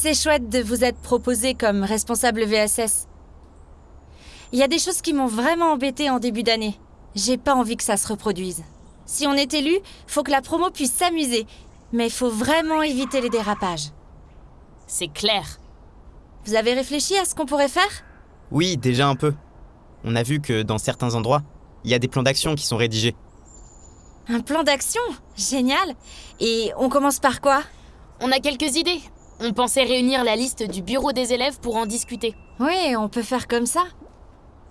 C'est chouette de vous être proposé comme responsable VSS. Il y a des choses qui m'ont vraiment embêté en début d'année. J'ai pas envie que ça se reproduise. Si on est élu, faut que la promo puisse s'amuser, mais il faut vraiment éviter les dérapages. C'est clair. Vous avez réfléchi à ce qu'on pourrait faire? Oui, déjà un peu. On a vu que dans certains endroits, il y a des plans d'action qui sont rédigés. Un plan d'action? Génial Et on commence par quoi? On a quelques idées. On pensait réunir la liste du bureau des élèves pour en discuter. Oui, on peut faire comme ça.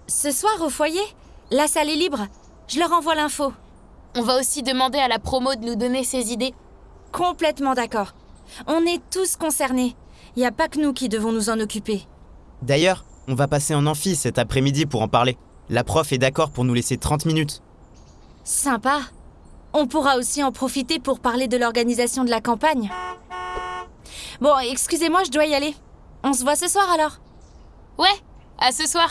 Ce soir au foyer, la salle est libre. Je leur envoie l'info. On va aussi demander à la promo de nous donner ses idées. Complètement d'accord. On est tous concernés. Il n'y a pas que nous qui devons nous en occuper. D'ailleurs, on va passer en amphi cet après-midi pour en parler. La prof est d'accord pour nous laisser 30 minutes. Sympa. On pourra aussi en profiter pour parler de l'organisation de la campagne. Bon, excusez-moi, je dois y aller. On se voit ce soir alors Ouais, à ce soir.